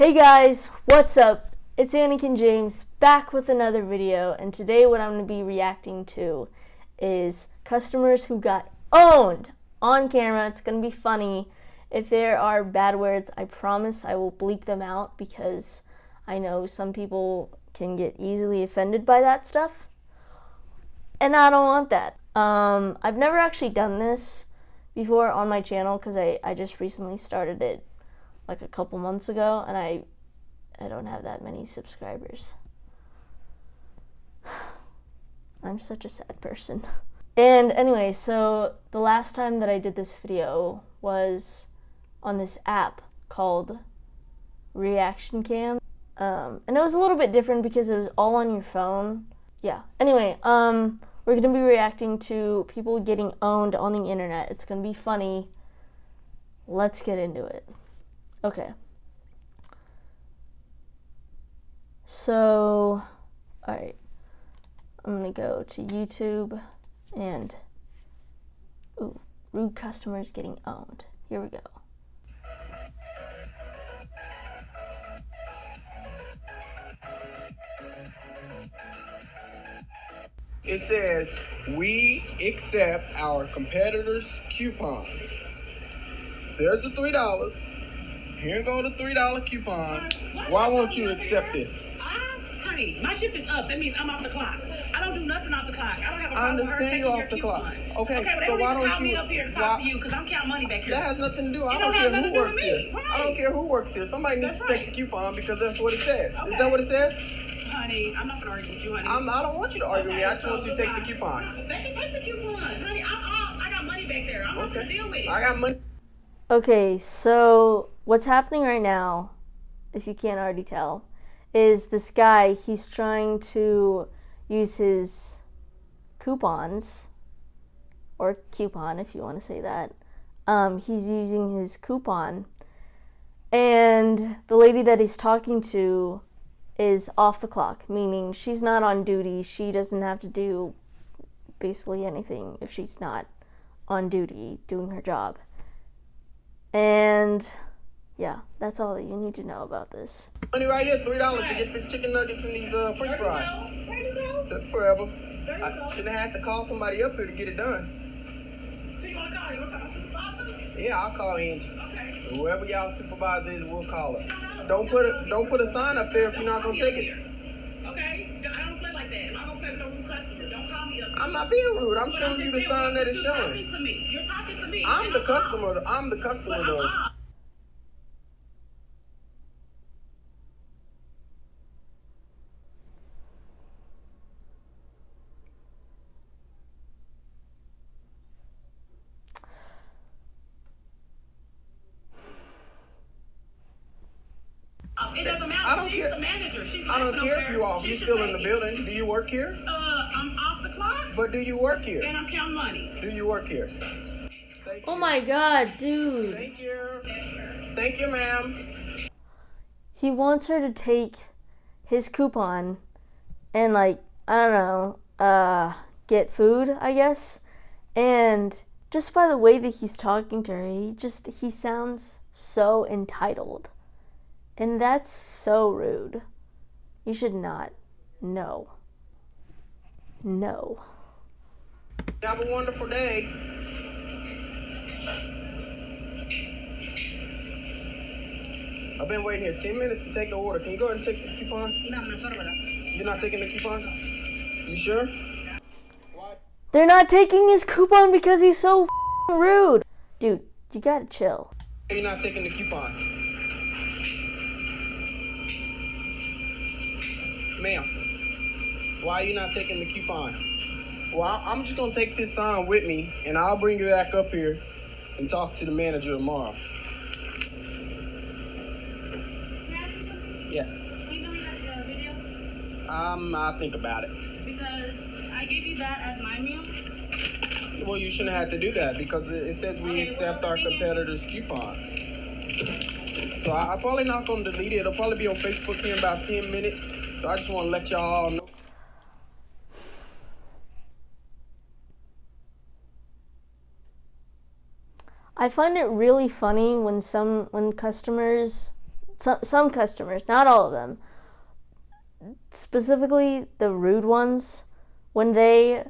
Hey guys, what's up? It's Anakin James back with another video, and today what I'm going to be reacting to is customers who got owned on camera. It's going to be funny. If there are bad words, I promise I will bleep them out because I know some people can get easily offended by that stuff, and I don't want that. Um, I've never actually done this before on my channel because I, I just recently started it like a couple months ago and I I don't have that many subscribers. I'm such a sad person. And anyway, so the last time that I did this video was on this app called Reaction Cam. Um, and it was a little bit different because it was all on your phone. Yeah. Anyway, um, we're going to be reacting to people getting owned on the internet. It's going to be funny. Let's get into it. Okay. So, alright. I'm going to go to YouTube and, ooh, rude customers getting owned. Here we go. It says, we accept our competitors' coupons. There's the $3. Here go the three dollar coupon. Why won't you accept this? Ah, honey, my shift is up. That means I'm off the clock. I don't do nothing off the clock. I don't have a problem I understand you off the clock. Okay, okay but so why don't you me up here to talk why, to you because I'm counting money back here. That has nothing to do. I don't, don't care who works here. Right. I don't care who works here. Somebody needs that's to right. take the coupon because that's what it says. Okay. Is that what it says? Honey, I'm not gonna argue with you, honey. I'm, I do not want you to argue okay, with me. I just so want you to take the coupon. They can take the coupon, honey. I, I, I got money back there. I'm okay. not gonna deal with it. I got money. Okay, so what's happening right now if you can't already tell, is this guy, he's trying to use his coupons, or coupon if you want to say that. Um, he's using his coupon, and the lady that he's talking to is off the clock, meaning she's not on duty. She doesn't have to do basically anything if she's not on duty doing her job. And yeah, that's all that you need to know about this. Money right here, three dollars to get this chicken nuggets and these uh, French fries. Took forever. I shouldn't have had to call somebody up here to get it done. So you want to call? You want to call supervisor? Yeah, I'll call Angie. Okay. Whoever y'all supervisor is, we'll call her. Don't put a don't put a sign up there if you're not gonna take it. Okay, I don't play like that. I'm not gonna play with no rude customer. Don't call me up. I'm not being rude. I'm showing you the sign that is showing. You're talking to me. You're talking to me. I'm the customer. I'm the customer though. It doesn't matter. I don't She's care. the manager. She's I don't care if you off. You're still in the building. Do you work here? Uh, I'm off the clock. But do you work here? And I'm counting money. Do you work here? Thank oh you. my god, dude. Thank you. Thank you, ma'am. He wants her to take his coupon and like, I don't know, uh get food, I guess. And just by the way that he's talking to her, he just he sounds so entitled. And that's so rude. You should not. No. No. Have a wonderful day. I've been waiting here 10 minutes to take the order. Can you go ahead and take this coupon? You're not taking the coupon? You sure? They're not taking his coupon because he's so rude. Dude, you gotta chill. You're not taking the coupon. Ma'am, why are you not taking the coupon? Well, I'm just going to take this sign with me, and I'll bring you back up here and talk to the manager tomorrow. Yes. Can you delete that uh, video? Um, I'll think about it. Because I gave you that as my meal. Well, you shouldn't have to do that because it says we okay, accept well, our competitors' coupons. So I, am probably not going to delete it. It'll probably be on Facebook here in about 10 minutes. So I just want to let y'all know. I find it really funny when some when customers some some customers, not all of them. Specifically the rude ones when they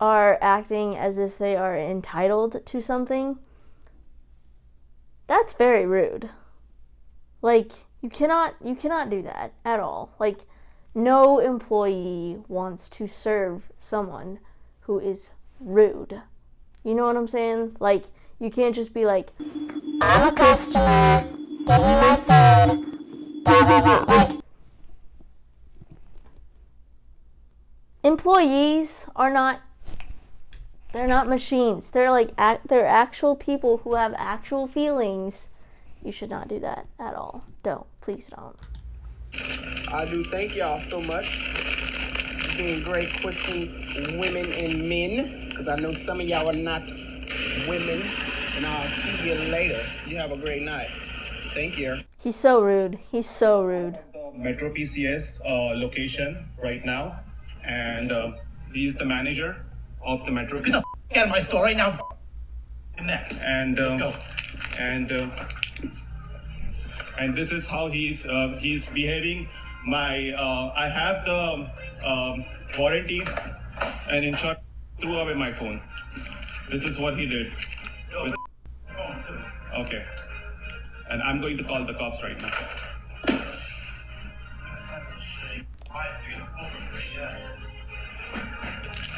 are acting as if they are entitled to something. That's very rude. Like you cannot you cannot do that at all. Like no employee wants to serve someone who is rude. You know what I'm saying? Like you can't just be like I'm a customer. Give me my food. Blah blah blah. Like employees are not they're not machines. They're like act, they're actual people who have actual feelings. You should not do that at all. Don't. Please don't. I do thank y'all so much. for Being great Christian women and men, because I know some of y'all are not women. And I'll see you later. You have a great night. Thank you. He's so rude. He's so rude. the Metro PCS uh, location right now, and uh, he's the manager of the Metro. Get the f- out of my store right now. In there. and um, Let's go. and uh, and this is how he's uh, he's behaving. My uh, I have the um, warranty and insurance threw away my phone. This is what he did. Okay, and I'm going to call the cops right now.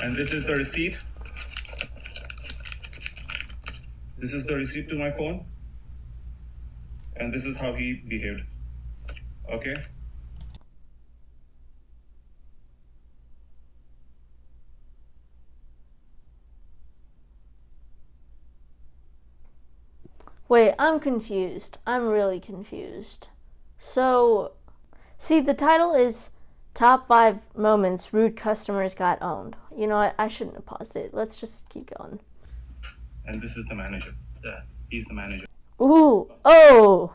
And this is the receipt. This is the receipt to my phone. And this is how he behaved. Okay? Wait, I'm confused. I'm really confused. So, see, the title is Top 5 Moments Rude Customers Got Owned. You know what? I shouldn't have paused it. Let's just keep going. And this is the manager. Yeah, he's the manager. Ooh, oh!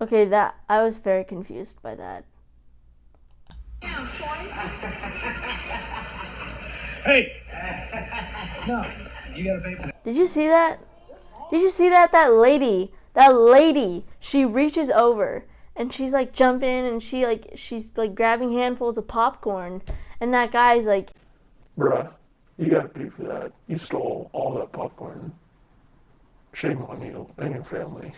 Okay, that I was very confused by that. Hey! No, you gotta pay for that. Did you see that? Did you see that? That lady, that lady, she reaches over and she's like jumping and she like she's like grabbing handfuls of popcorn and that guy's like, Bruh, you gotta pay for that. You stole all that popcorn. Shame on you and your family.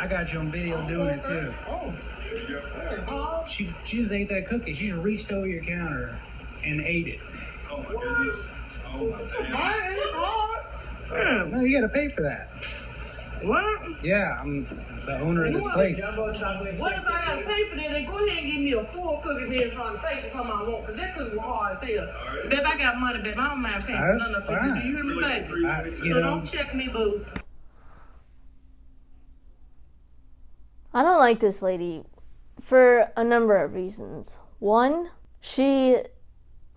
I got you on video doing it too. Oh. She, she just ate that cookie. She just reached over your counter and ate it. Oh my goodness. Oh my goodness. No, you gotta pay for that. What? Yeah, I'm the owner of this place. What if I gotta pay for that? Then go ahead and give me a full cookie then trying to pay for something I want, because that cookie was hard as hell. Babe, I got money, babe. I don't mind paying for none of the cookies. Do you hear me, baby? You So know, don't check me, boo. I don't like this lady for a number of reasons. One, she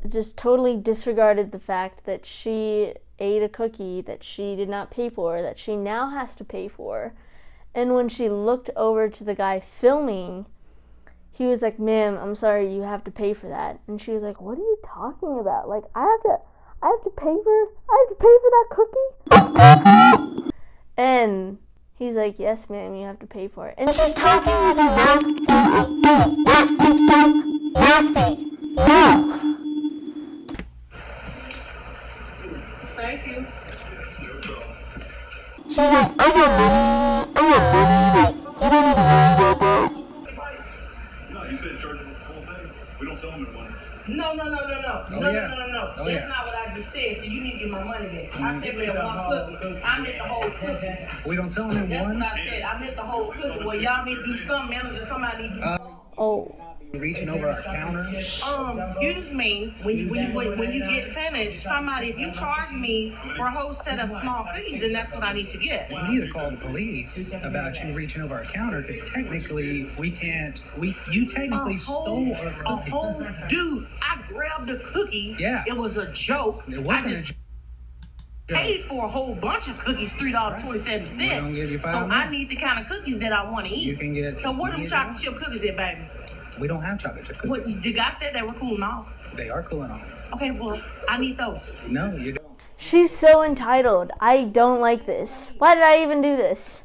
just totally disregarded the fact that she ate a cookie that she did not pay for, that she now has to pay for. And when she looked over to the guy filming, he was like, "Ma'am, I'm sorry, you have to pay for that." And she was like, "What are you talking about? Like, I have to, I have to pay for, I have to pay for that cookie." And he's like, "Yes, ma'am, you have to pay for it." And she's talking with her mouth full of food. That is so nasty. No. Thank you. She's like, I got money. I got money. Like, you don't need to worry about that. No, you said charge him the full thing. We don't sell them at once. No, no, no, no, no. Oh, no, yeah. no, no, no, no. Oh, That's yeah. not what I just said. So money back. I said Give for me the the one cookie. cookie. I meant the whole cookie. we don't sell them in That's what. I said. I meant the whole cookie. Well, y'all need to do something, manager. Somebody need to do Uh, something. oh, Reaching over our counter. Um, excuse me, when you, when, when, when you get finished, somebody, if you charge me for a whole set of small cookies, then that's what I need to get. We need to call the police about you reaching over our counter because technically we can't. We you technically a stole whole, our a cookie. whole dude. I grabbed a cookie. Yeah. It was a joke. It wasn't. Just, a, paid for a whole bunch of cookies, three dollars twenty seven We don't cents. give you So I need the kind of cookies that I want to eat. You can get. so what are you them can chocolate chip cookies at, baby? We don't have chocolate chip cookies. What the guy said they were cooling off. They are cooling off. Okay, well I need those. No, you don't. She's so entitled. I don't like this. Why did I even do this?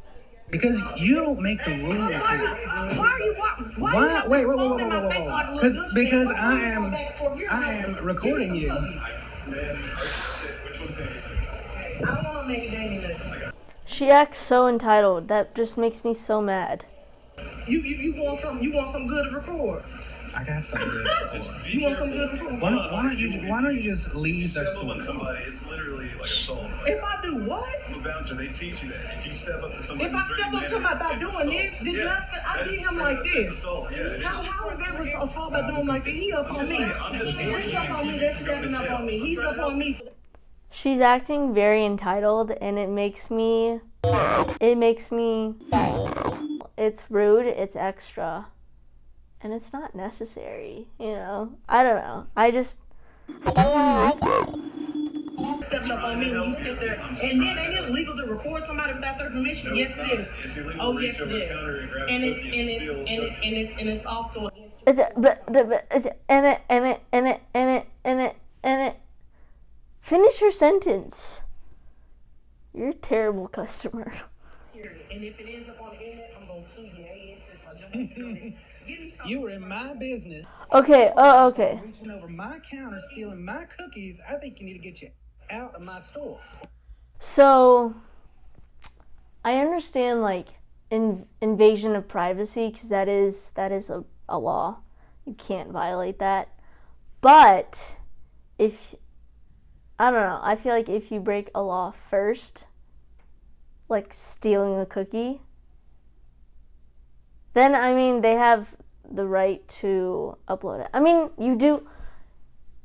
Because you don't make the rules. Why, here. why are you why, why, Why? you have Wait, this wait, wait, phone wait, wait, wait, wait. like a little Because because I am go back for your I am recording you. I don't want to make it any nothing. She acts so entitled. That just makes me so mad. You, you you want some you want some good to record. I got something. You want some good to record. Why don't, why don't you Why don't you just leave the Step up on somebody, it's literally like assault. If I do what? The bouncer, they teach you that. If you step up to somebody, If I step up to somebody by it's doing assault. this, did yeah. I say I That's did him straight like this? Assault. Yeah, How, just- how is that assault by doing like this? He up on me. saying, He's up on me. They're stepping up on me. He's up on me. She's acting very entitled and it makes me it makes me it's rude, it's extra. And it's not necessary, you know. I don't know. I just Stepping up on me when you sit there. And then ain't it illegal to record somebody without their permission? No, Yes, it is. It's illegal Oh, yes, it is. and it's and it's and it, and it's and it's also it's, but, but, but and it and it and it and it and it and it finish your sentence. You're a terrible customer. And if it ends up on internet, I'm gonna sue your ass. I just want you to know that. Give me something. You were in my business, Okay, oh okay. reaching over my counter, stealing my cookies. I think you need to get you out of my store. So I understand like in, invasion of privacy because that is that is a, a law. You can't violate that. But if I don't know, I feel like if you break a law first, like stealing a cookie, then I mean they have the right to upload it. I mean, you do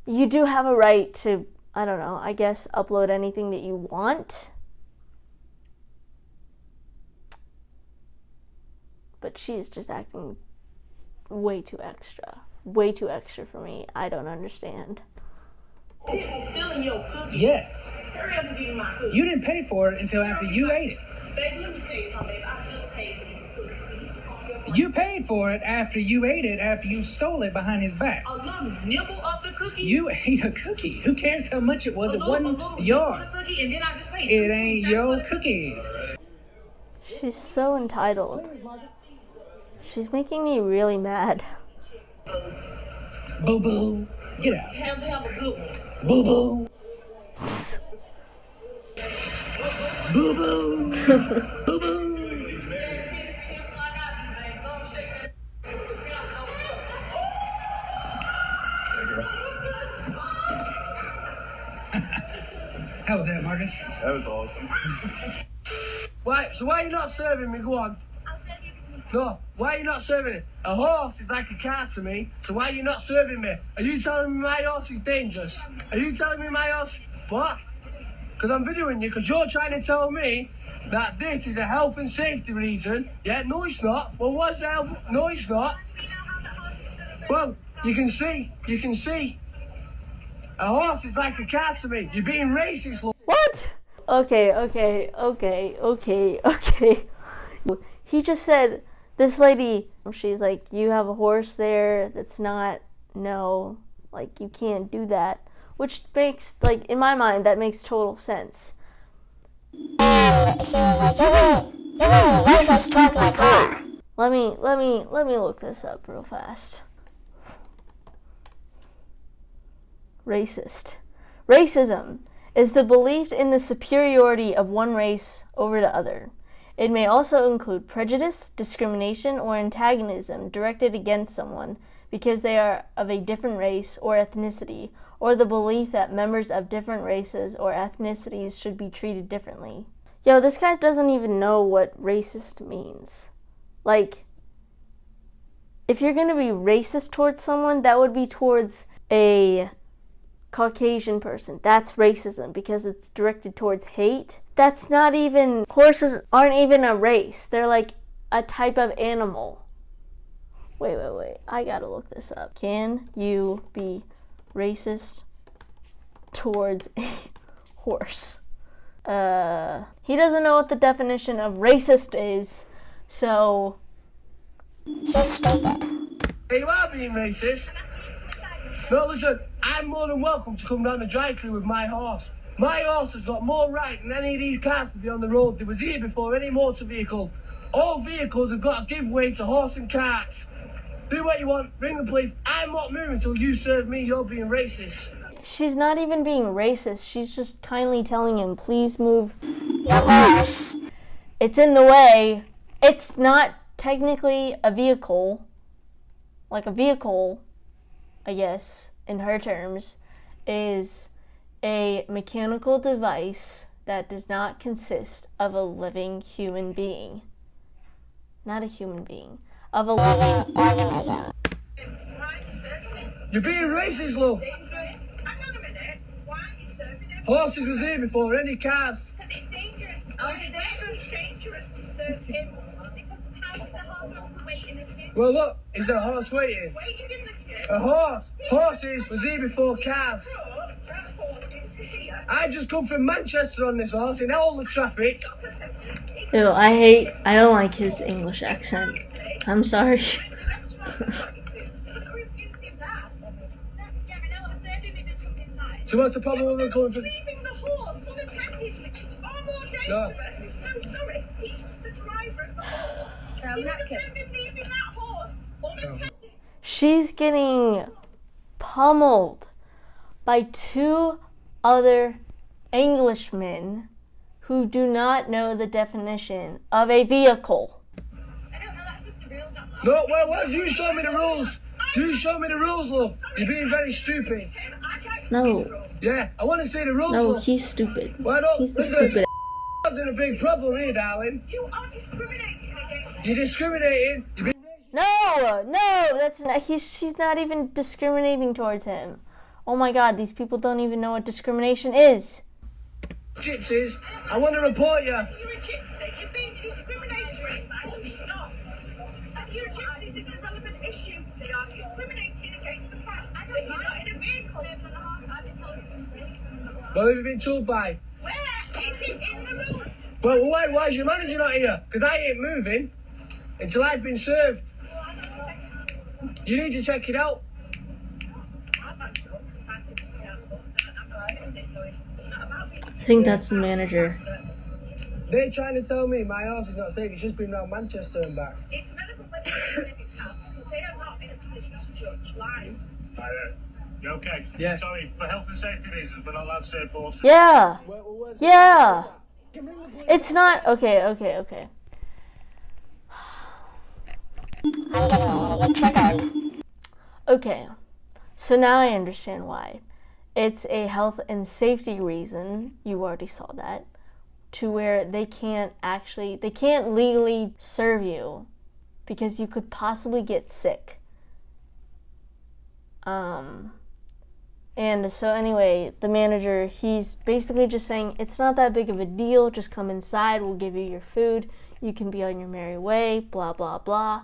you do have a right to I don't know, I guess upload anything that you want. But she's just acting way too extra. Way too extra for me. I don't understand. It's stealing your cookie. Yes, Hurry up and give me my cookie. you didn't pay for it until after you ate it. Baby, let me tell you something, baby. I just paid for these cookies. You can call your boy. You paid for it after you ate it, after you stole it behind his back. a little nibble of the cookie. You ate a cookie. Who cares how much it was? a It little, wasn't little yours. cookie, and then I just paid. It ain't your cookies. She's so entitled. She's making me really mad. Boo boo. Get out. Have have a good one. Boo boo. Boo boo. Boo boo. How was that, Marcus? That was awesome. Why? So why are you not serving me? Go on. No, why are you not serving it? A horse is like a car to me, so why are you not serving me? Are you telling me my horse is dangerous? Are you telling me my horse? What? Because I'm videoing you, because you're trying to tell me that this is a health and safety reason. Yeah, no, it's not. Well, what's the health? No, it's not. Well, you can see, you can see. A horse is like a cat to me. You're being racist. What? Okay, okay, okay, okay, okay. He just said, this lady, she's like, you have a horse there that's not, no, like, you can't do that. Which makes, like, in my mind, that makes total sense. And he was like, you're being, you're being racist towards my car. Let me, let me, let me look this up real fast. Racist. Racism is the belief in the superiority of one race over the other. It may also include prejudice, discrimination, or antagonism directed against someone because they are of a different race or ethnicity, or the belief that members of different races or ethnicities should be treated differently. Yo, this guy doesn't even know what racist means. Like, if you're gonna be racist towards someone, that would be towards a Caucasian person. That's racism because it's directed towards hate. That's not even, horses aren't even a race. They're like a type of animal. Wait, wait, wait. I gotta look this up. Can you be racist towards a horse? Uh, he doesn't know what the definition of racist is, so He's stupid. You are being racist. No, listen, I'm more than welcome to come down the drive-through with my horse. My horse has got more right than any of these cars to be on the road. There was here before any motor vehicle. All vehicles have got to give way to horse and carts. Do what you want, ring the police. I'm not moving until you serve me. You're being racist. she's not even being racist. She's just kindly telling him, please move. Your horse. It's in the way. It's not technically a vehicle. Like a vehicle, I guess, in her terms, is a mechanical device that does not consist of a living human being. Not a human being. Of a living Organism. You're being racist, love. Hang on a minute. Why aren't you serving him? Horses was here before any cars. It's dangerous. Oh, it's dangerous to serve him. Because how is the horse not to in the queue? Well, look, is there a horse waiting? Waiting in the queue. A horse. Horses was here before cars. Brought that horse into here. I just come from Manchester on this horse in all the traffic. Stop a second. It's Ew, I hate, I don't like his English accent. I'm sorry. Look who refused him that. Yeah, I know. I served him. He did come inside. So what's the problem with them coming from? Leaving the horse on a tankage, which is far more No. dangerous. No, sorry. He's the driver of the horse. He would been leaving that horse on a tankage. She's getting pummeled by two other Englishmen who do not know the definition of a vehicle. I don't know. That's just the real. That's not No, well, well, you show me the rules. You show me the rules, love. You're being very stupid. I'd like to No, Yeah, I want to see the rules, no, love. he's stupid. Why don't He's the listen, stupid. Wasn't a big problem here, darling. You are discriminating against You're discriminating. You're being No, no, that's not. He's she's not even discriminating towards him. Oh my God, these people don't even know what discrimination is. gypsies. I want to report you. You're a gypsy. You're being discriminatory. Full stop. That's your gypsy's an irrelevant issue. They are discriminating against the fact that you're not in a vehicle. Well, have you been told by? Where is it in the rules? Well, why, why is your manager not here? Because I ain't moving until I've been served. You need to check it out. I think that's the manager. They're trying to tell me my house is not safe. It's just been round Manchester and back. It's relevant whether it's in his house because they are not in a position to judge live. Hi there. You okay? Yeah. Sorry, for health and safety reasons, we're not allowed to say horses. Yeah, Where- where's- yeah. It's not okay. Okay, okay. I'm getting a little bit triggered. Okay, so now I understand why. It's a health and safety reason, you already saw that, to where they can't actually, they can't legally serve you because you could possibly get sick. Um, and so, anyway, the manager, he's basically just saying, it's not that big of a deal, just come inside, we'll give you your food, you can be on your merry way, blah, blah, blah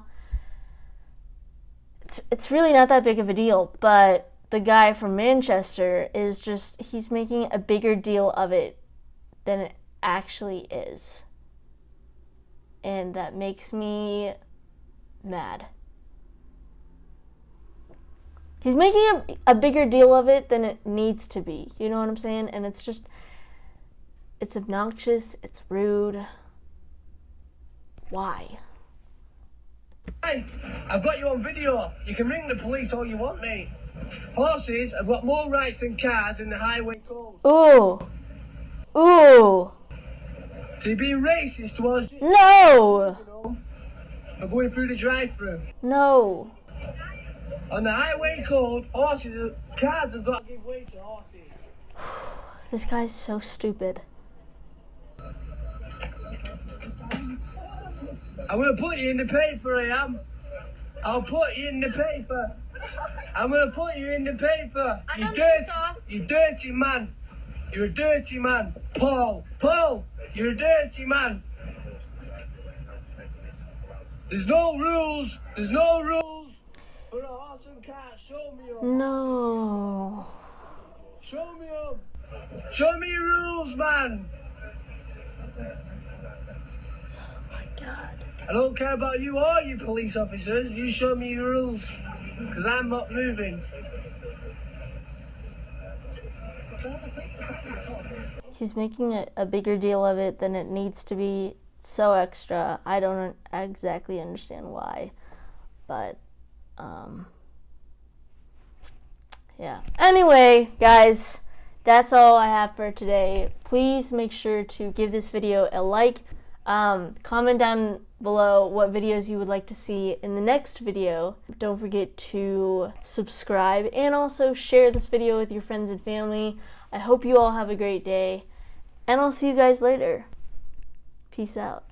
it's, it's really not that big of a deal, but the guy from Manchester is just, he's making a bigger deal of it than it actually is. And that makes me mad. He's making a, a bigger deal of it than it needs to be. You know what I'm saying? And it's just, it's obnoxious, it's rude. Why? Hey, I've got you on video. You can ring the police all you want, mate. Horses have got more rights than cars in the highway code. Ooh. Ooh. So you're racist towards you No. for going through the drive-through. No. On the highway code, horses, cars have got to give way to horses. This guy's so stupid. I'm gonna put you in the paper, I am. I'll put you in the paper. I'm gonna put you in the paper. You dirty, so. you dirty man. You're a dirty man. Paul, Paul, you're a dirty man. There's no rules. There's no rules no. Show me up. Show me your rules, man. Oh my God. I don't care about you or you police officers. You show me your rules. Because I'm not moving. He's making a, a bigger deal of it than it needs to be. So extra. I don't exactly understand why. But, um yeah. Anyway, guys, that's all I have for today. Please make sure to give this video a like. Um, comment down below what videos you would like to see in the next video. Don't forget to subscribe and also share this video with your friends and family. I hope you all have a great day, and I'll see you guys later. Peace out.